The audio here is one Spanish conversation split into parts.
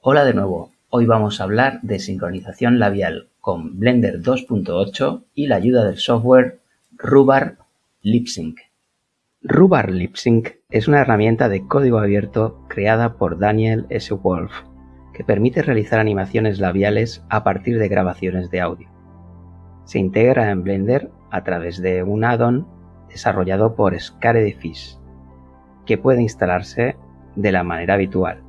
Hola de nuevo, hoy vamos a hablar de sincronización labial con Blender 2.8 y la ayuda del software Rhubarb LipSync. Rhubarb LipSync es una herramienta de código abierto creada por Daniel S. Wolf que permite realizar animaciones labiales a partir de grabaciones de audio. Se integra en Blender a través de un add-on desarrollado por Scaredefish que puede instalarse de la manera habitual.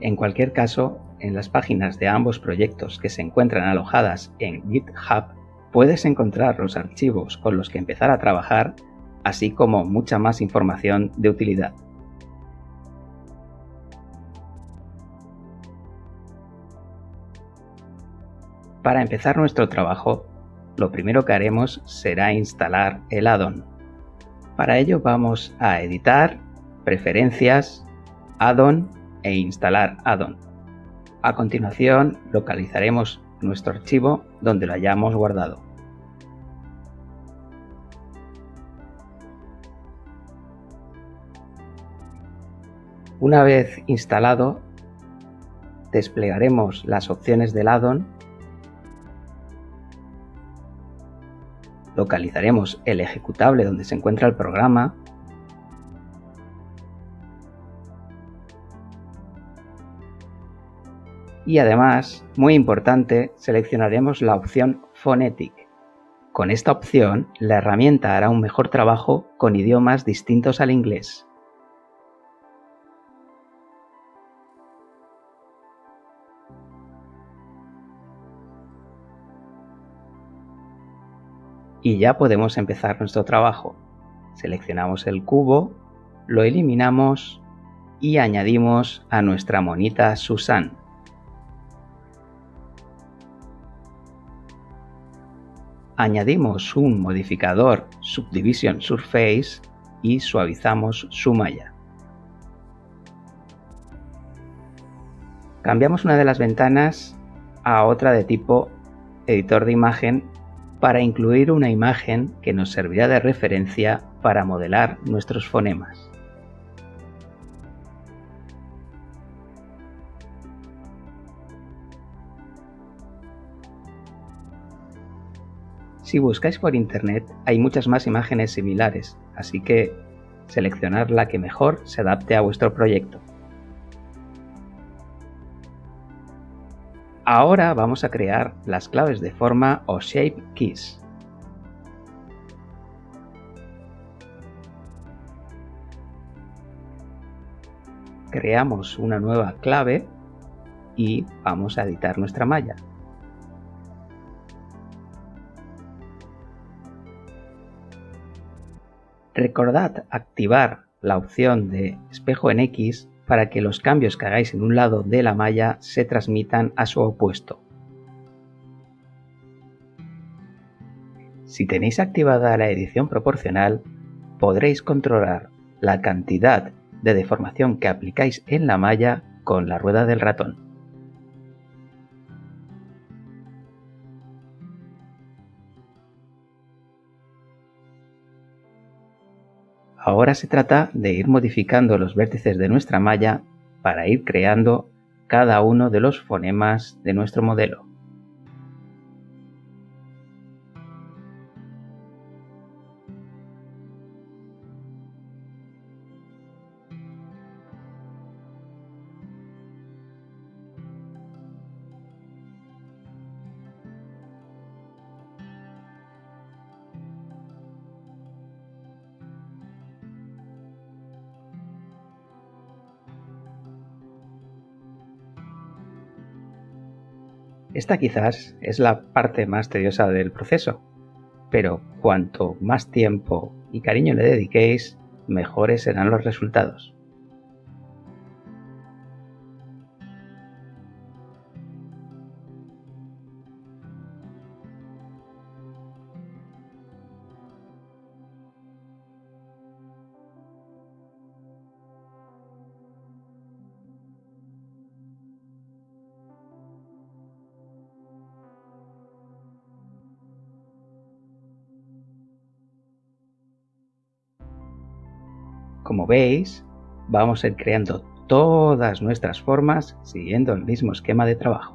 En cualquier caso, en las páginas de ambos proyectos que se encuentran alojadas en GitHub, puedes encontrar los archivos con los que empezar a trabajar, así como mucha más información de utilidad. Para empezar nuestro trabajo, lo primero que haremos será instalar el add-on. Para ello vamos a editar, preferencias, add-on e instalar add-on. A continuación localizaremos nuestro archivo donde lo hayamos guardado. Una vez instalado, desplegaremos las opciones del add-on localizaremos el ejecutable donde se encuentra el programa y además, muy importante, seleccionaremos la opción Phonetic. Con esta opción, la herramienta hará un mejor trabajo con idiomas distintos al inglés. y ya podemos empezar nuestro trabajo. Seleccionamos el cubo, lo eliminamos y añadimos a nuestra monita Susan. Añadimos un modificador Subdivision Surface y suavizamos su malla. Cambiamos una de las ventanas a otra de tipo editor de imagen para incluir una imagen que nos servirá de referencia para modelar nuestros fonemas. Si buscáis por internet hay muchas más imágenes similares, así que seleccionar la que mejor se adapte a vuestro proyecto. Ahora vamos a crear las claves de forma o Shape Keys. Creamos una nueva clave y vamos a editar nuestra malla. Recordad activar la opción de espejo en X para que los cambios que hagáis en un lado de la malla se transmitan a su opuesto. Si tenéis activada la edición proporcional, podréis controlar la cantidad de deformación que aplicáis en la malla con la rueda del ratón. Ahora se trata de ir modificando los vértices de nuestra malla para ir creando cada uno de los fonemas de nuestro modelo. Esta quizás es la parte más tediosa del proceso, pero cuanto más tiempo y cariño le dediquéis, mejores serán los resultados. Como veis, vamos a ir creando todas nuestras formas siguiendo el mismo esquema de trabajo.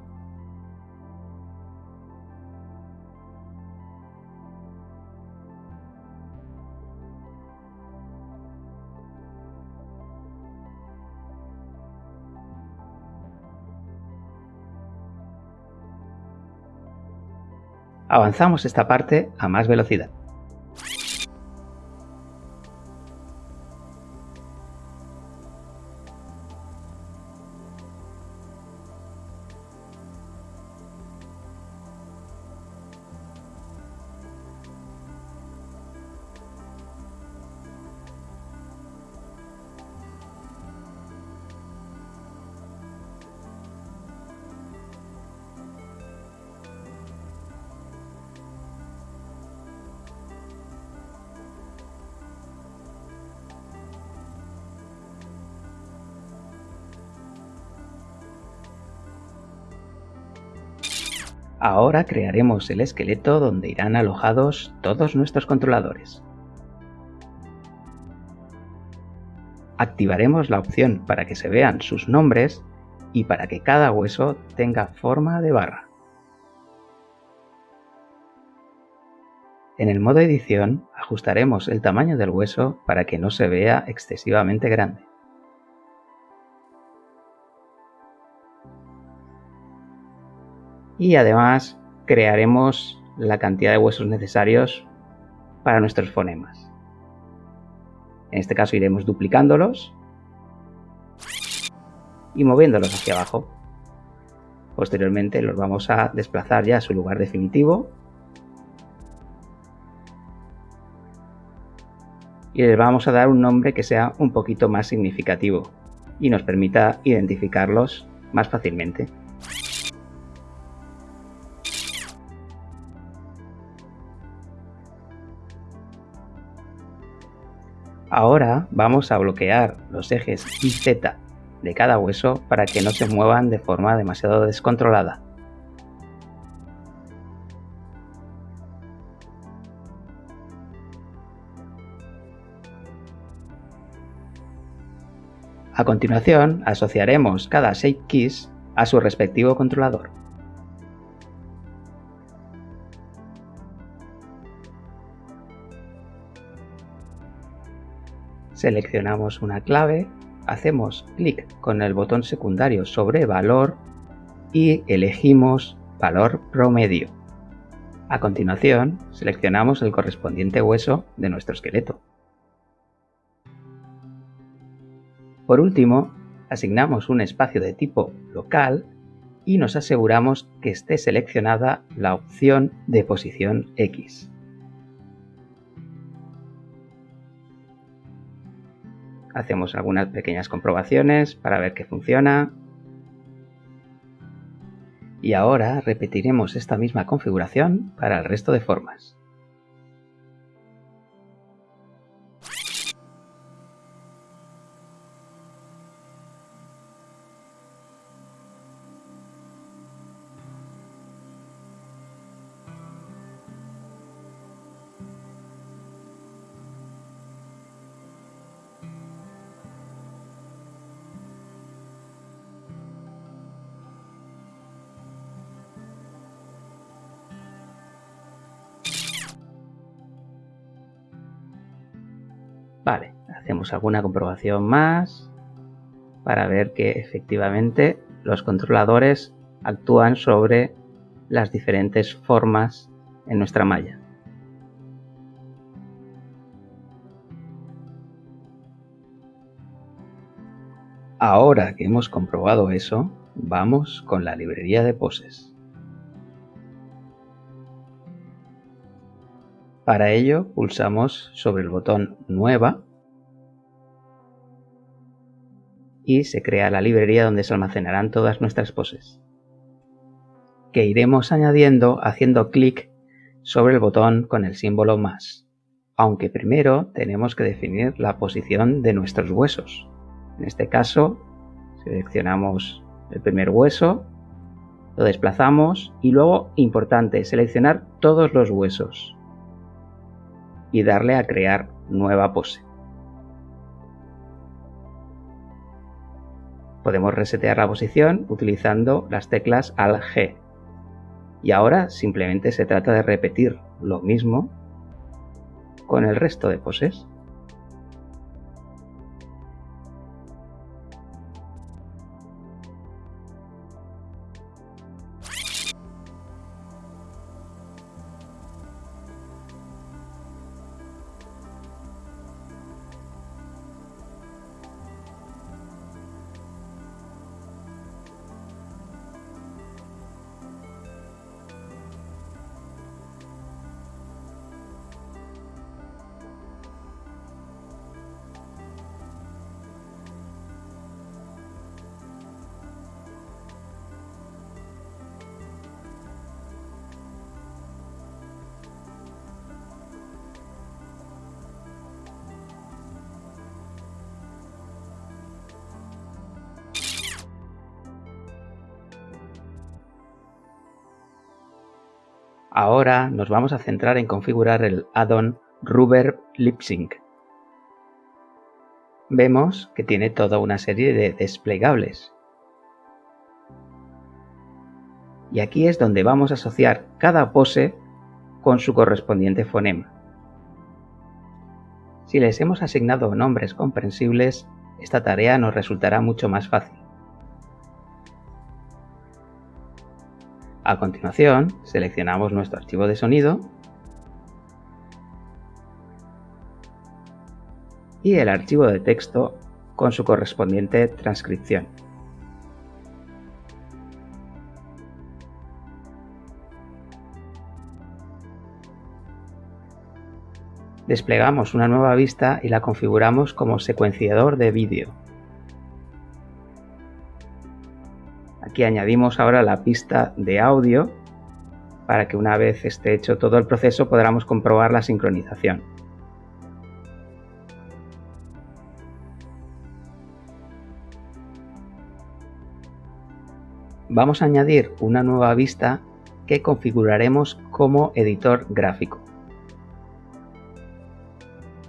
Avanzamos esta parte a más velocidad. Ahora crearemos el esqueleto donde irán alojados todos nuestros controladores. Activaremos la opción para que se vean sus nombres y para que cada hueso tenga forma de barra. En el modo edición ajustaremos el tamaño del hueso para que no se vea excesivamente grande. Y además crearemos la cantidad de huesos necesarios para nuestros fonemas. En este caso iremos duplicándolos y moviéndolos hacia abajo. Posteriormente los vamos a desplazar ya a su lugar definitivo y les vamos a dar un nombre que sea un poquito más significativo y nos permita identificarlos más fácilmente. Ahora vamos a bloquear los ejes Y Z de cada hueso para que no se muevan de forma demasiado descontrolada. A continuación, asociaremos cada Shape Keys a su respectivo controlador. Seleccionamos una clave, hacemos clic con el botón secundario sobre valor y elegimos valor promedio. A continuación, seleccionamos el correspondiente hueso de nuestro esqueleto. Por último, asignamos un espacio de tipo local y nos aseguramos que esté seleccionada la opción de posición X. hacemos algunas pequeñas comprobaciones para ver que funciona. Y ahora repetiremos esta misma configuración para el resto de formas. Vale, hacemos alguna comprobación más para ver que efectivamente los controladores actúan sobre las diferentes formas en nuestra malla. Ahora que hemos comprobado eso, vamos con la librería de poses. Para ello pulsamos sobre el botón Nueva y se crea la librería donde se almacenarán todas nuestras poses, que iremos añadiendo haciendo clic sobre el botón con el símbolo más, aunque primero tenemos que definir la posición de nuestros huesos. En este caso, seleccionamos el primer hueso, lo desplazamos y luego, importante, seleccionar todos los huesos y darle a crear nueva pose. Podemos resetear la posición utilizando las teclas Alt-G. Y ahora simplemente se trata de repetir lo mismo con el resto de poses. Ahora nos vamos a centrar en configurar el add-on Rubber Lip Sync. Vemos que tiene toda una serie de desplegables. Y aquí es donde vamos a asociar cada pose con su correspondiente fonema. Si les hemos asignado nombres comprensibles, esta tarea nos resultará mucho más fácil. A continuación, seleccionamos nuestro archivo de sonido y el archivo de texto con su correspondiente transcripción. Desplegamos una nueva vista y la configuramos como secuenciador de vídeo. Aquí añadimos ahora la pista de audio para que una vez esté hecho todo el proceso podamos comprobar la sincronización. Vamos a añadir una nueva vista que configuraremos como editor gráfico.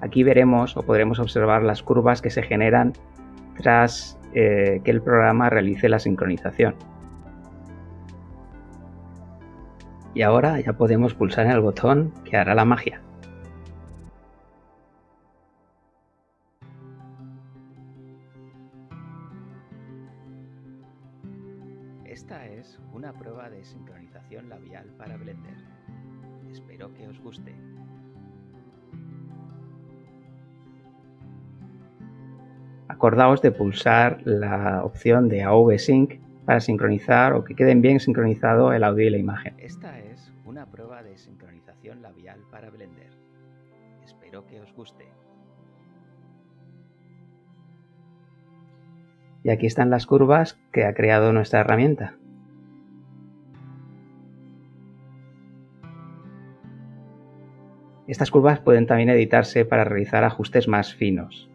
Aquí veremos o podremos observar las curvas que se generan tras eh, que el programa realice la sincronización. Y ahora ya podemos pulsar en el botón que hará la magia. Esta es una prueba de sincronización labial para Blender. Espero que os guste. Acordaos de pulsar la opción de AV Sync para sincronizar o que queden bien sincronizado el audio y la imagen. Esta es una prueba de sincronización labial para Blender. Espero que os guste. Y aquí están las curvas que ha creado nuestra herramienta. Estas curvas pueden también editarse para realizar ajustes más finos.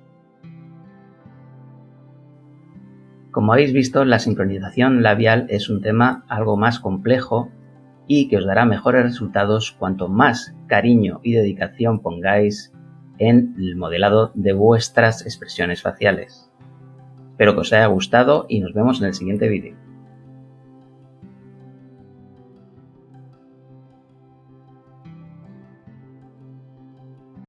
Como habéis visto, la sincronización labial es un tema algo más complejo y que os dará mejores resultados cuanto más cariño y dedicación pongáis en el modelado de vuestras expresiones faciales. Espero que os haya gustado y nos vemos en el siguiente vídeo.